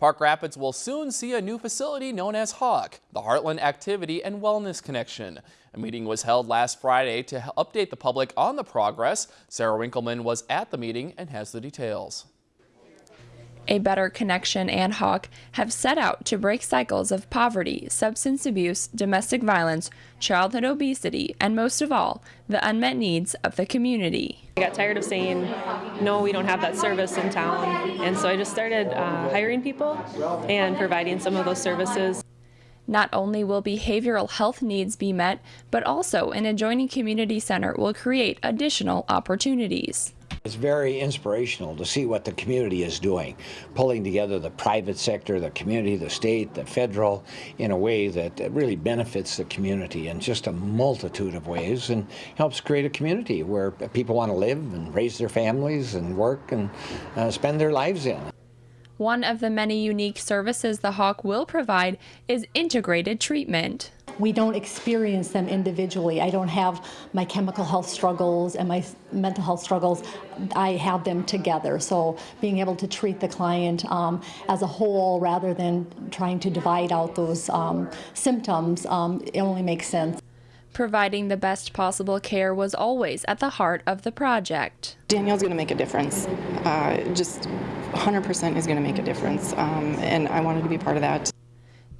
Park Rapids will soon see a new facility known as Hawk, the Heartland Activity and Wellness Connection. A meeting was held last Friday to update the public on the progress. Sarah Winkleman was at the meeting and has the details. A Better Connection and Hawk have set out to break cycles of poverty, substance abuse, domestic violence, childhood obesity, and most of all, the unmet needs of the community. I got tired of saying, no, we don't have that service in town, and so I just started uh, hiring people and providing some of those services. Not only will behavioral health needs be met, but also an adjoining community center will create additional opportunities. It's very inspirational to see what the community is doing, pulling together the private sector, the community, the state, the federal, in a way that really benefits the community in just a multitude of ways and helps create a community where people want to live and raise their families and work and uh, spend their lives in. One of the many unique services the Hawk will provide is integrated treatment we don't experience them individually. I don't have my chemical health struggles and my mental health struggles. I have them together. So being able to treat the client um, as a whole rather than trying to divide out those um, symptoms, um, it only makes sense. Providing the best possible care was always at the heart of the project. Danielle's going to make a difference. Uh, just 100% is going to make a difference, um, and I wanted to be part of that.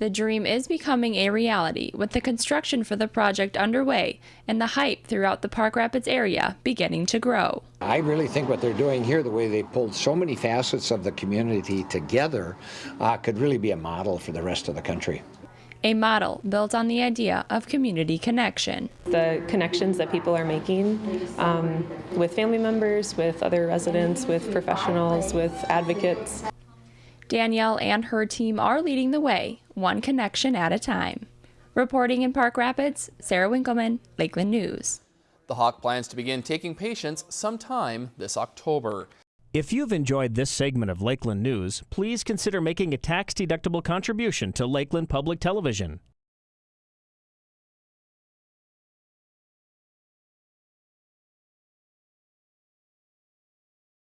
The dream is becoming a reality with the construction for the project underway and the hype throughout the Park Rapids area beginning to grow. I really think what they're doing here, the way they pulled so many facets of the community together, uh, could really be a model for the rest of the country. A model built on the idea of community connection. The connections that people are making um, with family members, with other residents, with professionals, with advocates. Danielle and her team are leading the way, one connection at a time. Reporting in Park Rapids, Sarah Winkleman, Lakeland News. The Hawk plans to begin taking patients sometime this October. If you've enjoyed this segment of Lakeland News, please consider making a tax-deductible contribution to Lakeland Public Television.